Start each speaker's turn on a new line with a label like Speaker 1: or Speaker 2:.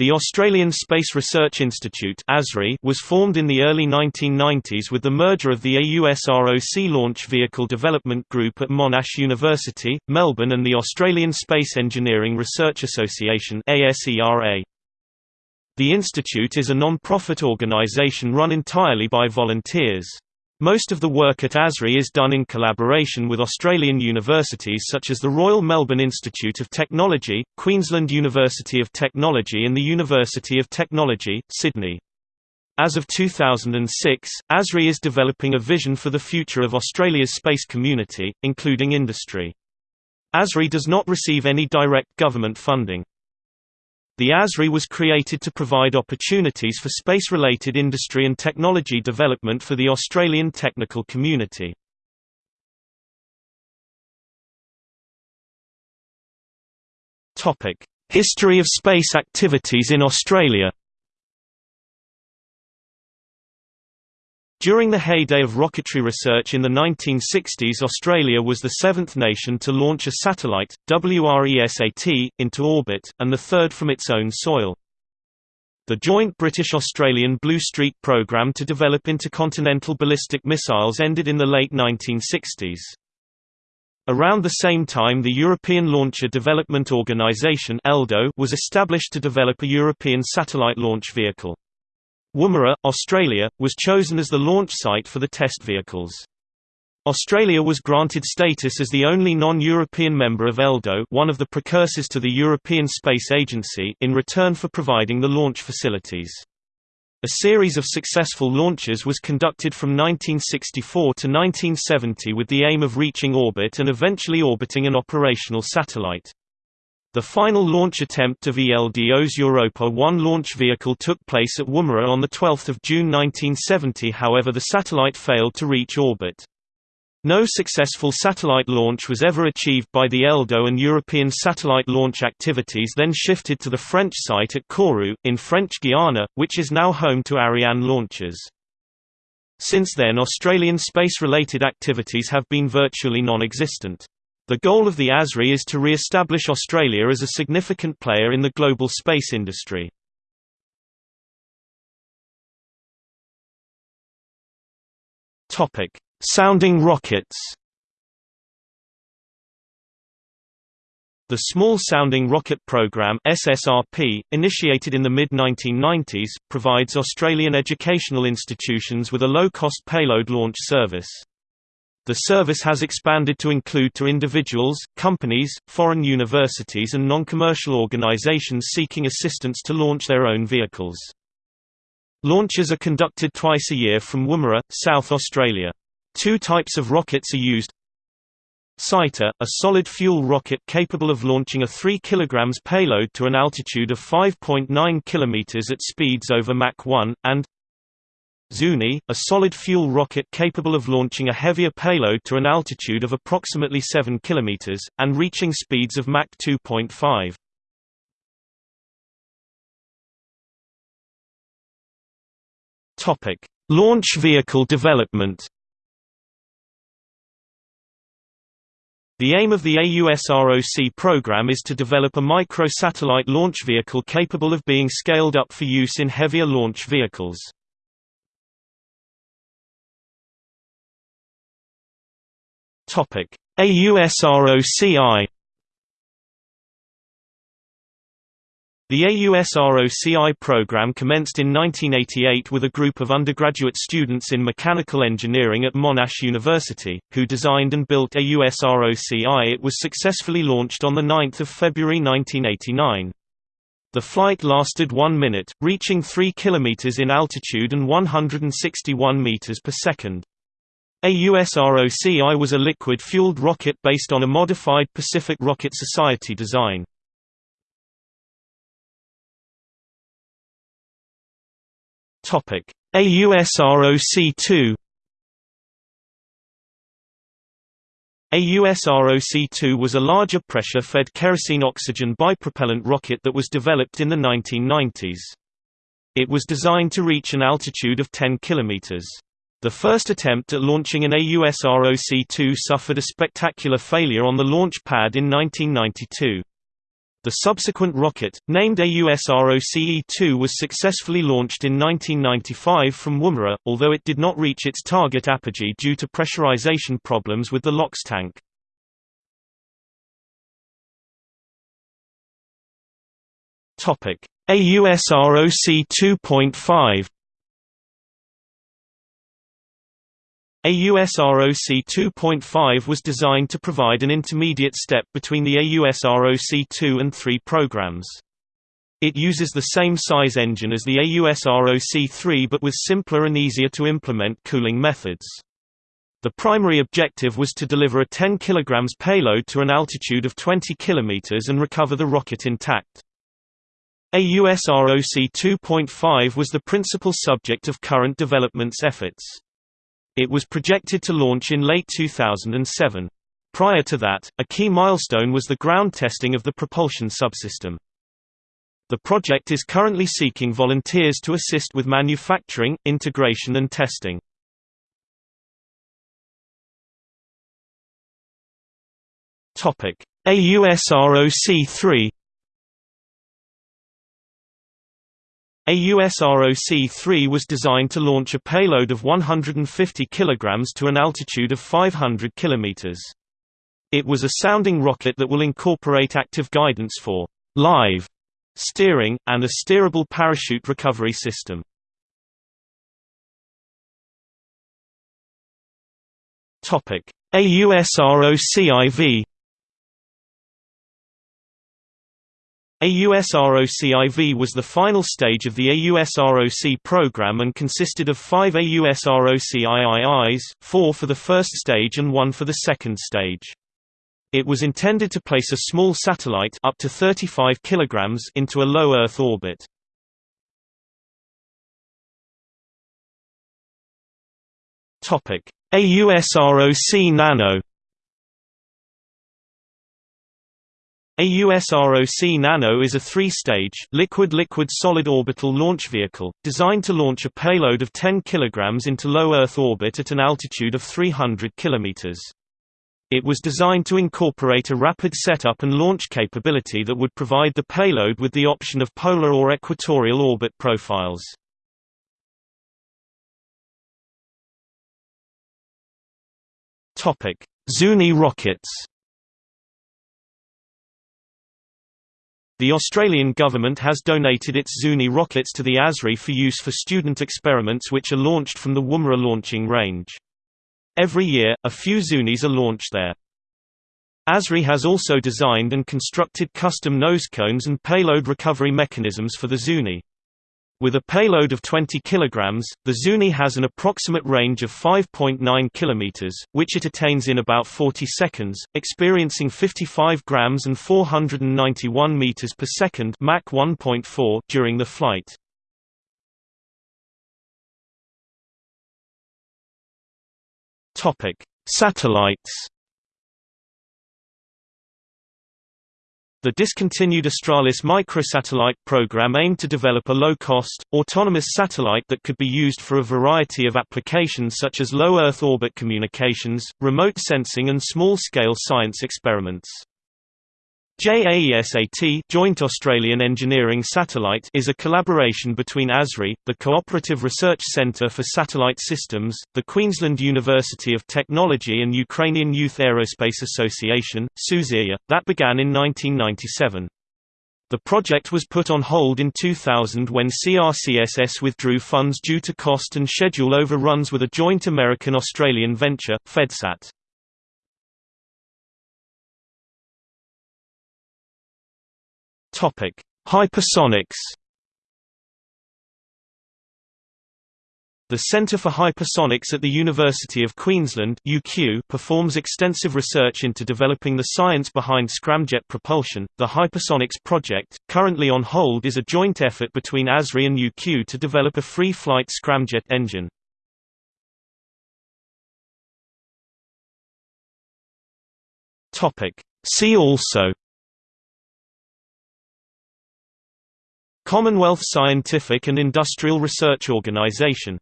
Speaker 1: The Australian Space Research Institute was formed in the early 1990s with the merger of the AUSROC Launch Vehicle Development Group at Monash University, Melbourne and the Australian Space Engineering Research Association The institute is a non-profit organisation run entirely by volunteers. Most of the work at ASRI is done in collaboration with Australian universities such as the Royal Melbourne Institute of Technology, Queensland University of Technology and the University of Technology, Sydney. As of 2006, ASRI is developing a vision for the future of Australia's space community, including industry. ASRI does not receive any direct government funding. The ASRI was created to provide opportunities for space-related industry and technology development for the Australian technical community. History of space activities in Australia During the heyday of rocketry research in the 1960s Australia was the seventh nation to launch a satellite, WRESAT, into orbit, and the third from its own soil. The joint British-Australian Blue Streak programme to develop intercontinental ballistic missiles ended in the late 1960s. Around the same time the European Launcher Development Organisation was established to develop a European satellite launch vehicle. Woomera, Australia, was chosen as the launch site for the test vehicles. Australia was granted status as the only non-European member of ELDO one of the precursors to the European Space Agency in return for providing the launch facilities. A series of successful launches was conducted from 1964 to 1970 with the aim of reaching orbit and eventually orbiting an operational satellite. The final launch attempt of ELDO's Europa 1 launch vehicle took place at Woomera on 12 June 1970 however the satellite failed to reach orbit. No successful satellite launch was ever achieved by the ELDO and European satellite launch activities then shifted to the French site at Kourou, in French Guiana, which is now home to Ariane launches. Since then Australian space-related activities have been virtually non-existent. The goal of the ASRI is to re-establish Australia as a significant player in the global space industry. Topic: Sounding rockets. The Small Sounding Rocket Program (SSRP), initiated in the mid-1990s, provides Australian educational institutions with a low-cost payload launch service. The service has expanded to include to individuals, companies, foreign universities and non-commercial organisations seeking assistance to launch their own vehicles. Launches are conducted twice a year from Woomera, South Australia. Two types of rockets are used. Sighter, a solid-fuel rocket capable of launching a 3 kg payload to an altitude of 5.9 km at speeds over Mach 1, and Zuni, a solid-fuel rocket capable of launching a heavier payload to an altitude of approximately 7 km, and reaching speeds of Mach 2.5. Launch vehicle development The aim of the AUSROC program is to develop a micro-satellite launch vehicle capable of being scaled up for use in heavier launch vehicles. Topic: AUSROCI The AUSROCI program commenced in 1988 with a group of undergraduate students in mechanical engineering at Monash University, who designed and built AUSROCI. It was successfully launched on 9 February 1989. The flight lasted one minute, reaching 3 km in altitude and 161 meters per second. AUSROCI was a liquid-fueled rocket based on a modified Pacific Rocket Society design. AUSROC-2 AUSROC-2 was a larger pressure-fed kerosene-oxygen bipropellant rocket that was developed in the 1990s. It was designed to reach an altitude of 10 kilometers. The first attempt at launching an AUSROC-2 suffered a spectacular failure on the launch pad in 1992. The subsequent rocket, named AUSROCE-2 was successfully launched in 1995 from Woomera, although it did not reach its target apogee due to pressurization problems with the LOX tank. AUSROC 2.5 AUSROC 2.5 was designed to provide an intermediate step between the AUSROC 2 and 3 programs. It uses the same size engine as the AUSROC 3 but with simpler and easier to implement cooling methods. The primary objective was to deliver a 10 kg payload to an altitude of 20 km and recover the rocket intact. AUSROC 2.5 was the principal subject of current developments efforts. It was projected to launch in late 2007. Prior to that, a key milestone was the ground testing of the propulsion subsystem. The project is currently seeking volunteers to assist with manufacturing, integration and testing. AUSROC-3 AUSROC-3 was designed to launch a payload of 150 kg to an altitude of 500 km. It was a sounding rocket that will incorporate active guidance for live steering, and a steerable parachute recovery system. AUSROCIV AUSROC-IV was the final stage of the AUSROC program and consisted of five AUSROC-IIIs, four for the first stage and one for the second stage. It was intended to place a small satellite up to 35 kg into a low Earth orbit. AUSROC Nano AUSROC Nano is a three-stage liquid-liquid-solid orbital launch vehicle, designed to launch a payload of 10 kg into low Earth orbit at an altitude of 300 km. It was designed to incorporate a rapid setup and launch capability that would provide the payload with the option of polar or equatorial orbit profiles. Zuni rockets The Australian government has donated its Zuni rockets to the ASRI for use for student experiments which are launched from the Woomera launching range. Every year, a few Zunis are launched there. ASRI has also designed and constructed custom nose cones and payload recovery mechanisms for the Zuni. With a payload of 20 kg, the Zuni has an approximate range of 5.9 km, which it attains in about 40 seconds, experiencing 55 grams and 491 meters per second Mach 1.4 during the flight. Topic: Satellites The discontinued Australis microsatellite program aimed to develop a low-cost, autonomous satellite that could be used for a variety of applications such as low Earth orbit communications, remote sensing and small-scale science experiments. JAESAT Joint Australian Engineering Satellite is a collaboration between ASRI, the Cooperative Research Centre for Satellite Systems, the Queensland University of Technology and Ukrainian Youth Aerospace Association, Suzirya, that began in 1997. The project was put on hold in 2000 when CRCSS withdrew funds due to cost and schedule overruns with a joint American-Australian venture, FedSat. Topic: Hypersonics. The Centre for Hypersonics at the University of Queensland UQ performs extensive research into developing the science behind scramjet propulsion. The Hypersonics project, currently on hold is a joint effort between ASRI and UQ to develop a free-flight scramjet engine. See also Commonwealth Scientific and Industrial Research Organization